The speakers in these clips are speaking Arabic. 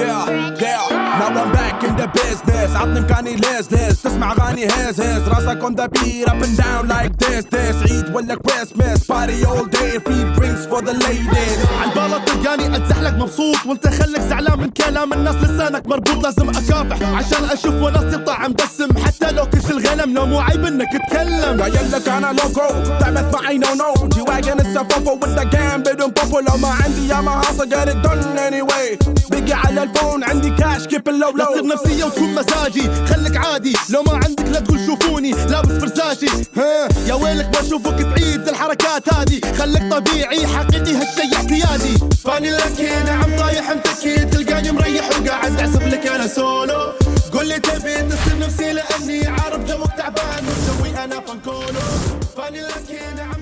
yeah yeah. Now I'm back in the business. عطني مكاني ليز ليز تسمع أغاني هيز هيز راسك on the beat up and down like this this. عيد ولا كريسمس party all day. Free drinks for the ladies. عالبالة تلقاني اتزحلق مبسوط. وأنت خلك زعلان من كلام الناس لسانك مربوط. لازم أكافح عشان أشوف وناس طعم دسم. حتى لو كنت الغنم لو مو عيب إنك تتكلم. قايل لك أنا لوكو تعبت معي نو نو جي واجن السفوفو the gang بدون بوبو لو ما عندي يا ما هاصل get it done anyway. الفون عندي كاش كيب اللو لا تصير لو نفسية وتكون مزاجي. خليك عادي لو ما عندك لا تقول شوفوني. لابس فرساشي. ها يا ويلك بشوفك تعيد الحركات هذه. خليك طبيعي حقيقي هالشي اعتيادي فاني لك نعم طايح متكي تلقاني مريح وقاعد أعزف لك أنا سولو قول لي تبي تصير نفسي لأني عارف جوك تعبان. ومسوي أنا فانكولو فاني لك نعم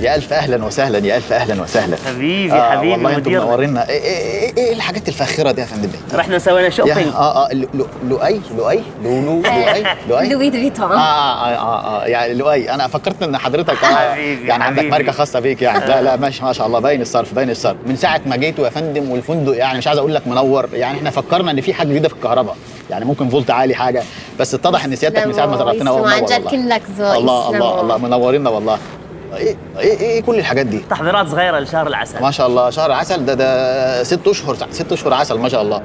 يا ألف أهلا وسهلا يا ألف أهلا وسهلا. حبيبي آه حبيبي والله أنتم منورينا إيه إيه إيه, إيه الحاجات الفاخرة دي يا فندم؟ رحنا سوينا shopping آه آه لو- لو- لؤي لؤي لولو لؤي لؤي. Louis Vuitton آه آه آه آه يعني لؤي. أنا فكرت إن حضرتك آه حبيبي، يعني عندك. ماركة خاصة بيك يعني. لا لا ماشي ما شاء الله. باين الصرف باين الصرف. من ساعة ما جيتوا يا فندم والفندق يعني مش عايز أقول لك منور. يعني إحنا فكرنا إن في حاجة جديدة في الكهرباء. يعني ممكن فولت عالي حاجة. بس اتضح إن سيادتك من ساعة ما يسلموا، والله الله الله. الله. منورينا والله. إيه إيه إيه كل الحاجات دي تحضيرات صغيرة لشهر العسل ما شاء الله شهر عسل ده ده ست اشهر ست أشهر عسل ما شاء الله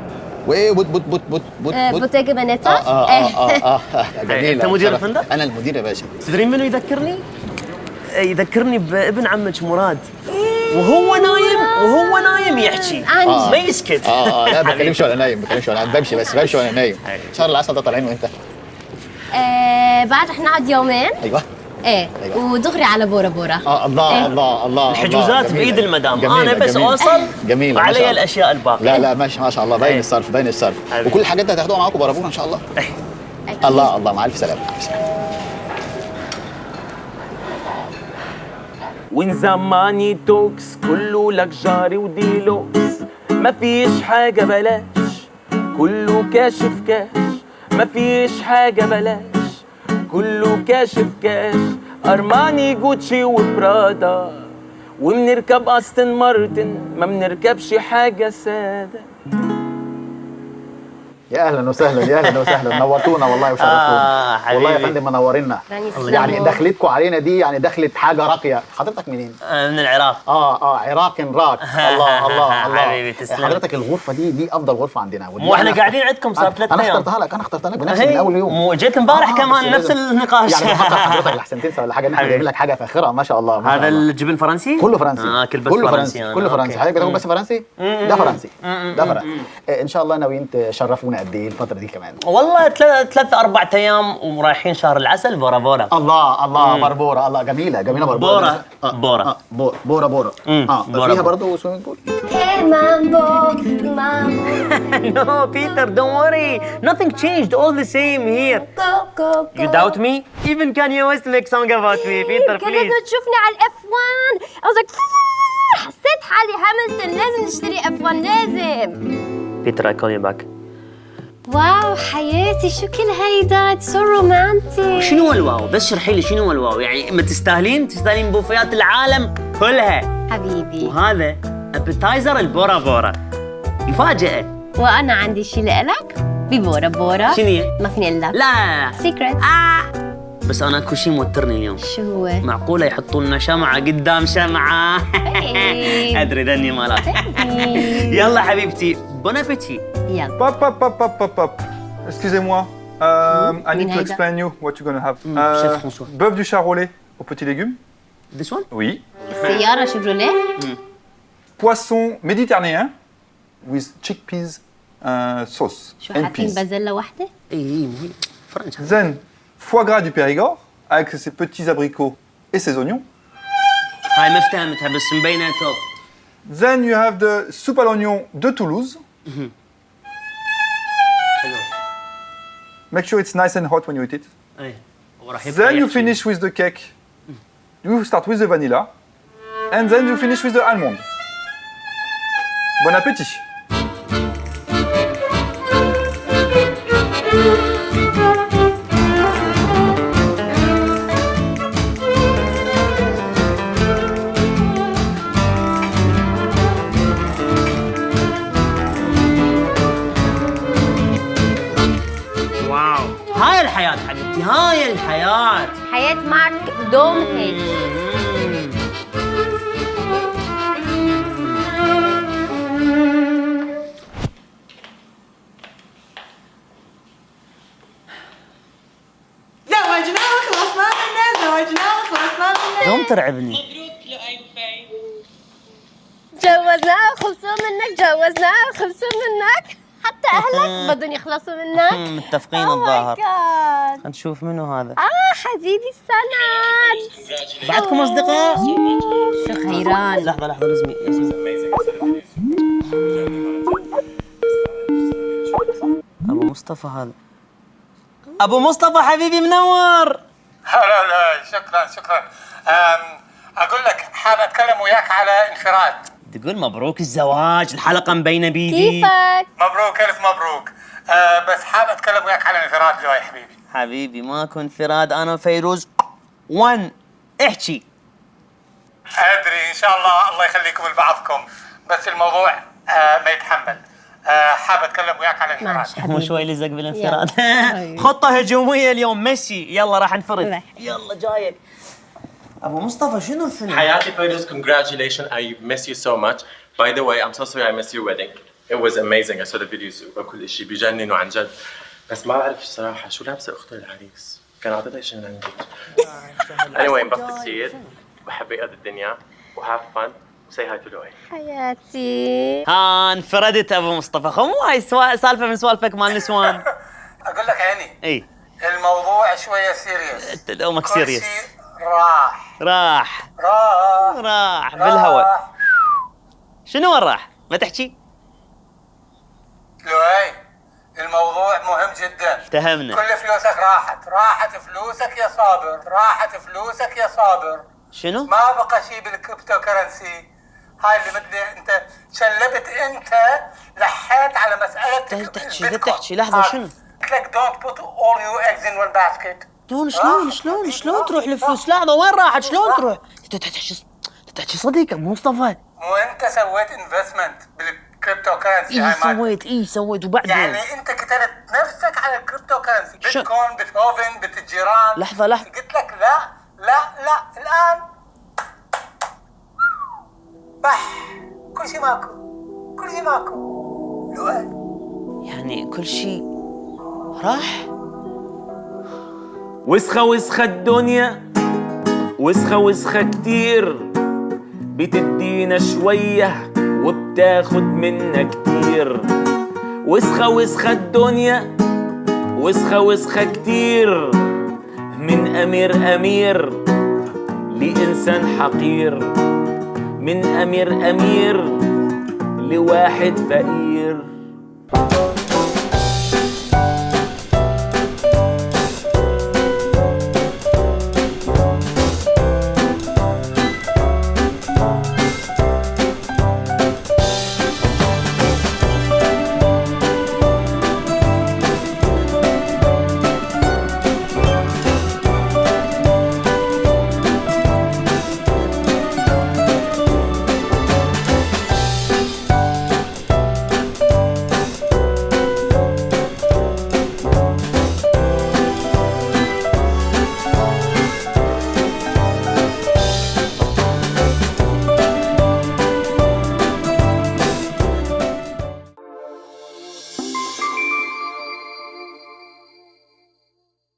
وإيه بوت بوت بوت بوت بوت آه، بوت بناتا آه آه آه آه, آه جميل أنت مدير شرف. الفندق؟ أنا المدير يا باشا تدرين منو يذكرني؟ يذكرني بابن عمك مراد وهو نايم وهو نايم يحكي آه. ما يسكت آه آه لا حبيبي. بكلمش ولا نايم بكلمش ولا نايم بمشي بس بمشي وأنا نايم. شهر العسل ده طالعينه إمتى؟ آه بعد رح نقعد يومين أيوه إيه أيوة. ودغري على بورا بورا آه الله إيه. الله الله الحجوزات. بايد المدام جميلة، أنا بس جميلة. أوصل ما شاء وعلي الله. الأشياء الباقية لا لا ماشي ما شاء الله باين إيه. الصرف باين الصرف. وكل الحاجات دي هتاخدوها معاكم بورا بورا إن شاء الله أكيد. الله الله مع ألف سلامة مع الف سلامه when the money talks كله luxury و deluxe مفيش حاجة بلاش كله cash في cash مفيش حاجة بلاش كله cash في cash Armani Gucci و Prada وبنركب Aston Martin ما بنركبش حاجة سادة. يا أهلا وسهلا يا أهلا وسهلا نورتونا والله وشرفتونا آه، حبيبي. والله يا فندم منورينا راني يعني. دخلتكم علينا دي يعني دخلت حاجة راقية حضرتك منين؟ آه، من العراق آه آه عراق راك الله الله الله حبيبي، تسلم. حضرتك الغرفة دي دي أفضل غرفة عندنا مو إحنا قاعدين عندكم صار ثلاث أنا أيام اخترتها لك أنا اخترتها لك بنفسي من أول يوم مو جيت امبارح آه، كمان نفس النقاش يعني بفكر حضرتك لحسن تنسى ولا حاجة حبيبي. جايبين لك حاجة فاخره ما شاء الله هذا. الجبن فرنسي؟ كله فرنسي آه كل بس فرنسي فرنسي. كله فرنسي okay. حضرتك بتاكل بس فرنسي ده فرنسي ده. فرنسي آه، إن شاء الله ناويين تشرفونا قد إيه الفترة دي كمان؟ والله ثلاث ثلاث أربع أيام ورايحين شهر العسل بورا بورا الله الله بورا بورا الله جميلة جميلة بورا بورا. بورا. آه، بورا. آه، بو- بورا بورا. مم، آه بورا فيها بورا. برضه swimming pool no Peter don't worry. Nothing changed. All the same here. جو جو you doubt me? Even Kanye West make song about me Peter call please. ما تشوفني على ال F1 I was like حسيت حالي هاملتون لازم نشتري F1 لازم. Peter I call you back. wow حياتي شو كل هيدا so romantic شنو ال wow بس شرحي لي شنو ال wow يعني ما تستاهلين؟ تستاهلين بوفيات العالم كلها. حبيبي. وهذا appetizer البورا بورا. مفاجأة. وأنا عندي شي لإلك؟ ببورا بورا. شنو هي؟ ما فيني أقول لك لا. secret آه. بس أنا اكو شيء موترني اليوم شو هو؟ معقولة يحطوا لنا شمعة قدام شمعة إيه. ادري ذني مالات يلا حبيبتي بون ابيتي يلا Pop, pop, pop, pop, pop, pop. Excusez-moi. Um, I need to explain you what you're gonna have. Mm, Euh, chef François. Bœuf du charolais aux petits légumes. This one? Oui. سيارة شيفروليه Poisson méditerranéen with chickpeas uh, sauce شو and حاطين peas. بازيلا واحدة؟ اي اي فرنسا Then foie gras du Périgord, avec ses petits abricots et ses oignons. Then you have the soupe à l'oignon de Toulouse. Make sure it's nice and hot when you eat it. Then you finish with the cake. You start with the vanilla. And then you finish with the almond. Bon appétit! حياة معك دوم دوم ترعبني. جوزنا وخلصوا منك جوزنا وخلصوا منك. حتى أهلك بدهم يخلصوا منك. متفقين Oh الظاهر. نشوف منو هذا. آه حبيبي السند. بعدكم أصدقاء. شو خيران لحظة لحظة لازم أبو مصطفى هذا. أبو مصطفى حبيبي منور. لا لا شكرا شكرا. أقول لك حاب أتكلم وياك على انفراد. تقول مبروك الزواج الحلقة مبينة بيدي. كيفك؟ مبروك الف مبروك؟ أه بس حاب أتكلم وياك على انفراد لو يا حبيبي. حبيبي ماكو انفراد. أنا وفيروز 1 احكي. أدري إن شاء الله الله يخليكم لبعضكم بس الموضوع أه ما يتحمل. أه حاب أتكلم وياك على انفراد. ماشي. مو شوي لزق بالانفراد. يلا. خطة هجومية اليوم. ميسي يلا راح نفرد راح. يلا جايك. أبو مصطفى شنو الفيلم؟ حياتي فيروز congratulations. I miss you so much. By the way I'm so sorry I missed your wedding. It was amazing. I saw the videos وكل شيء بجنن وعن جد. بس ما بعرف الصراحة شو لابسة أختي العريس. كان عطيتها شيء من عندي. Anyway انبسطت كثير بحب قد الدنيا. و have fun say hi to لؤي حياتي. ها انفردت أبو مصطفى. خو مو هاي سالفة من سوالفك مال نسوان أقول لك عيني. إي. الموضوع شوية serious أنت دومك serious راح. راح راح راح بالهواء. شنو وين راح؟ ما تحكي؟ لؤي الموضوع مهم جدا افتهمنا كل فلوسك راحت راحت فلوسك يا صابر راحت فلوسك يا صابر شنو؟ ما بقى شيء بال cryptocurrency هاي اللي مدري أنت شلبت أنت لحيت على مسألة تحكي- تحكي- هاي. شنو؟ قلت لك don't put all your eggs in one basket شلون شلون شلون شلون تروح الفلوس؟ لحظة وين راحت؟ شلون تروح؟ انت تحكي صديق ابو مصطفى مو انت سويت investment بال cryptocurrency اي. سويت اي سويت وبعدين يعني انت كتبت نفسك على ال cryptocurrency بيتكوين بيتهوفن بتجيران لحظة، لحظة. قلت لك لا لا لا الآن بح كل شيء ماكو كل شيء ماكو لؤي يعني كل شيء راح؟ وسخة وسخة الدنيا وسخة وسخة كتير. بتدينا شوية وبتاخد منا كتير. وسخة وسخة الدنيا وسخة وسخة كتير. من أمير أمير لإنسان حقير. من أمير أمير لواحد فقير.